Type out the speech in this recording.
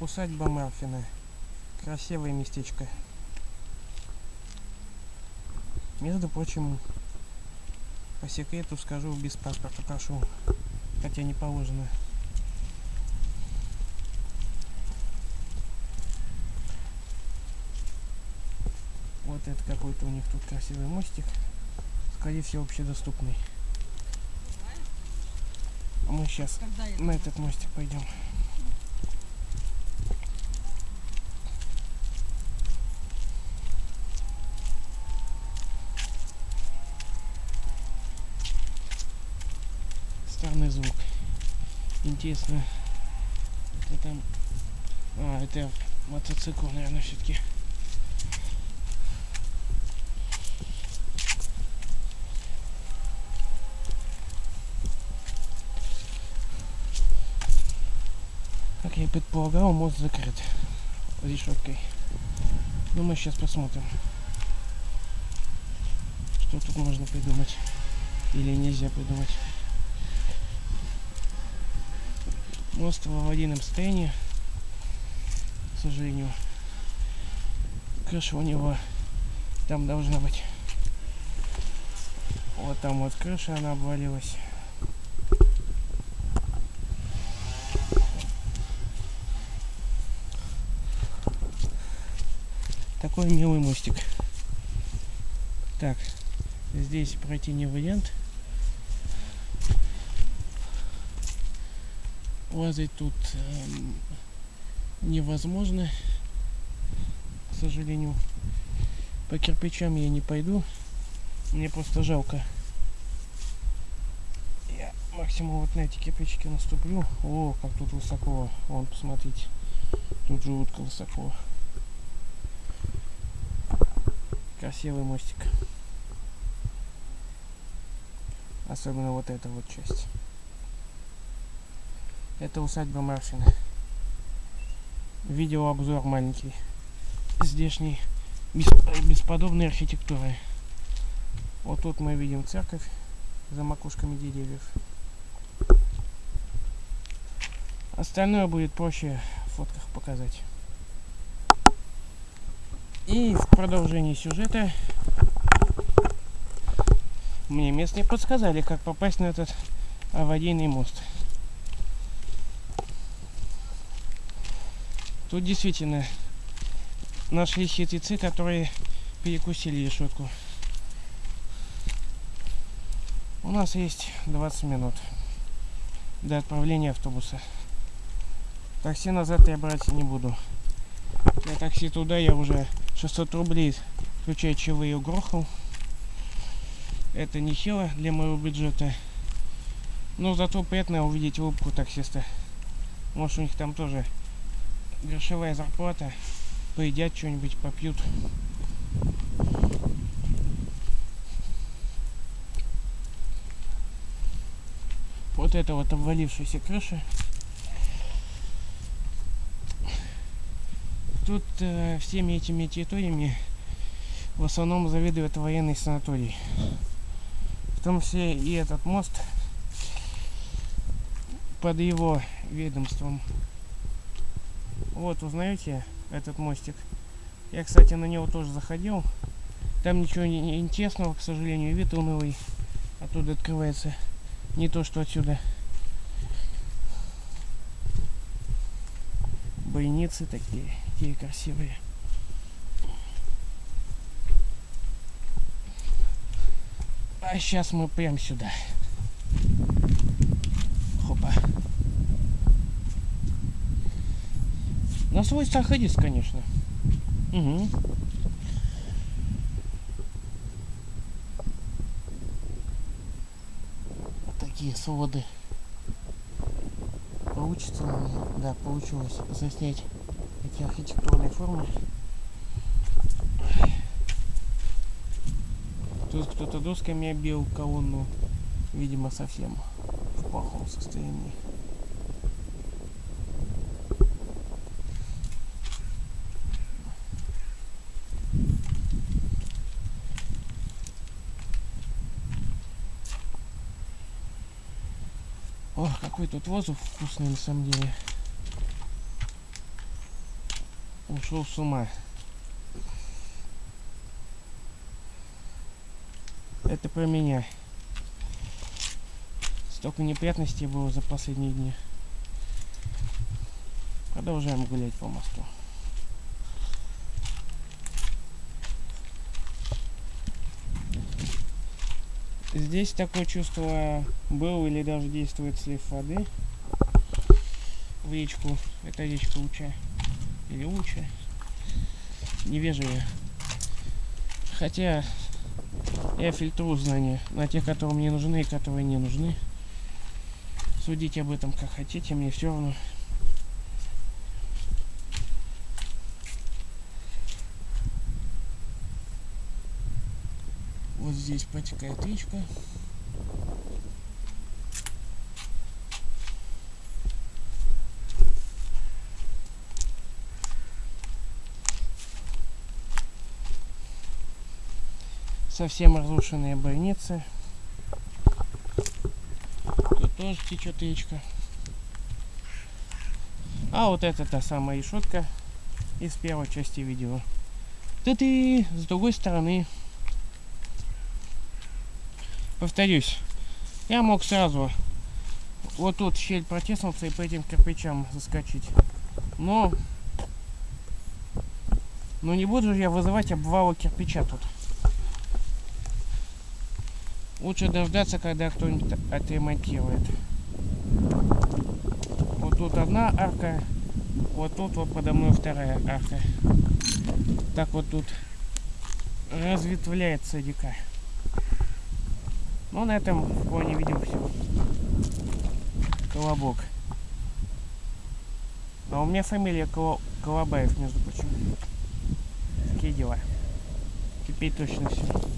Усадьба Марфина. Красивое местечко. Между прочим, по секрету скажу, без паспорта прошу. Хотя не положено. Вот это какой-то у них тут красивый мостик. Скорее всего, общедоступный. А мы сейчас на этот мостик пойдем. Странный звук. Интересно. Кто там? А, это мотоцикл, наверное, все-таки. Как я предполагал, мост закрыт решеткой. Но мы сейчас посмотрим, что тут можно придумать или нельзя придумать. Мост в аварийном состоянии, к сожалению. Крыша у него там должна быть. Вот там вот крыша, она обвалилась. Такой милый мостик. Так, здесь пройти не вариант. Лазать тут эм, невозможно, к сожалению. По кирпичам я не пойду. Мне просто жалко. Я максимум вот на эти кирпичики наступлю. О, как тут высоко. Вон, посмотрите. Тут жутко высоко. Красивый мостик. Особенно вот эта вот часть. Это усадьба Марфина. Видеообзор маленький. Здешней бес- бесподобной архитектуры. Вот тут мы видим церковь за макушками деревьев. Остальное будет проще в фотках показать. И в продолжении сюжета мне местные подсказали, как попасть на этот аварийный мост. Тут действительно нашли хитрецы, которые перекусили решетку. У нас есть 20 минут до отправления автобуса. Такси назад я брать не буду. На такси туда я уже 600 рублей, включая чаевые, угрохал. Это нехило для моего бюджета. Но зато приятно увидеть улыбку таксиста. Может у них там тоже грошовая зарплата. Поедят что-нибудь, попьют. Вот это вот обвалившаяся крыша. Тут э, всеми этими территориями в основном заведует военный санаторий. В том числе и этот мост под его ведомством. Вот, узнаете этот мостик? Я, кстати, на него тоже заходил. Там ничего не, интересного, к сожалению, вид унылый оттуда открывается. Не то, что отсюда. Бойницы такие, такие красивые. А сейчас мы прям сюда. На свой сахарис, конечно. Угу. Такие своды. Получится, ли мне? да, получилось заснять эти архитектурные формы. Тут кто-то досками обил колонну, видимо, совсем в плохом состоянии. О, какой тут воздух вкусный на самом деле. ушел с ума. Это про меня. Столько неприятностей было за последние дни. Продолжаем гулять по мосту. Здесь такое чувство был или даже действует слив воды в речку. Это речка Уча. Или Уча. Невежливо. Хотя я фильтрую знания на тех, которые мне нужны и которые не нужны. Судите об этом как хотите, мне все равно. Вот здесь протекает речка. Совсем разрушенные больницы. Тут тоже течет речка. А вот это та самая решетка из первой части видео. Тут и с другой стороны повторюсь, я мог сразу вот тут щель протиснуться и по этим кирпичам заскочить. Но, но не буду же я вызывать обвала кирпича тут. Лучше дождаться, когда кто-нибудь отремонтирует. Вот тут одна арка, вот тут вот подо мной вторая арка. Так вот тут разветвляется река. Ну, на этом фоне видим все. Колобок. А у меня фамилия Коло... Колобаев, между прочим. Такие дела. Теперь точно все.